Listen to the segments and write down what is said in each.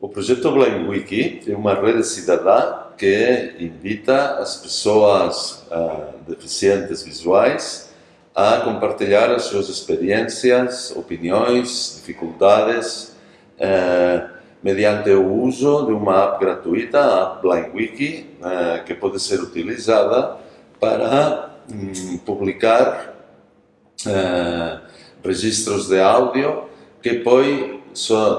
O projeto Blind Wiki é uma rede cidadã que invita as pessoas uh, deficientes visuais a compartilhar as suas experiências, opiniões, dificuldades, uh, mediante o uso de uma app gratuita, a app BlindWiki, uh, que pode ser utilizada para um, publicar registros de áudio que depois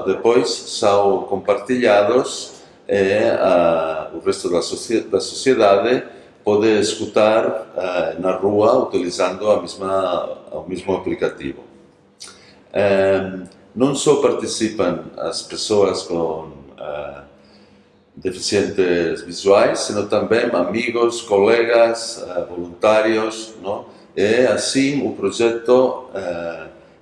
depois são compartilhados e a, o resto da, da sociedade pode escutar na rua utilizando a mesma, o mesmo aplicativo. não só participam as pessoas com deficientes visuais, sino também amigos, colegas, voluntários, não? e assim o projeto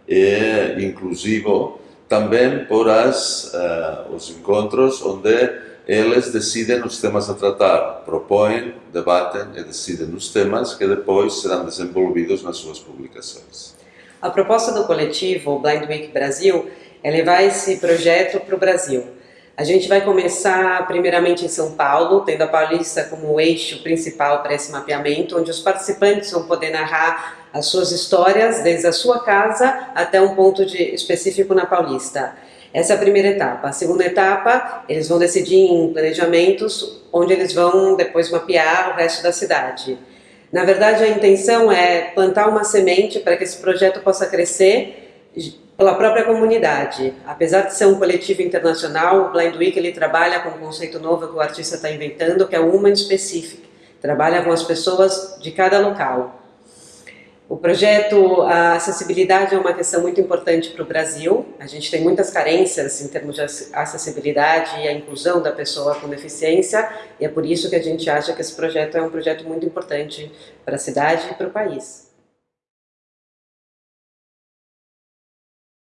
é inclusivo também por as, uh, os encontros onde eles decidem os temas a tratar, propõem, debatem e decidem os temas que depois serão desenvolvidos nas suas publicações. A proposta do coletivo Blind Week Brasil é levar esse projeto para o Brasil. A gente vai começar primeiramente em São Paulo, tendo a Paulista como eixo principal para esse mapeamento, onde os participantes vão poder narrar as suas histórias desde a sua casa até um ponto de, específico na Paulista. Essa é a primeira etapa. A segunda etapa, eles vão decidir em planejamentos, onde eles vão depois mapear o resto da cidade. Na verdade, a intenção é plantar uma semente para que esse projeto possa crescer pela própria comunidade. Apesar de ser um coletivo internacional, o Blind Week ele trabalha com um conceito novo que o artista está inventando, que é o Human Specific. Trabalha com as pessoas de cada local. O projeto, a acessibilidade é uma questão muito importante para o Brasil. A gente tem muitas carências em termos de acessibilidade e a inclusão da pessoa com deficiência, e é por isso que a gente acha que esse projeto é um projeto muito importante para a cidade e para o país.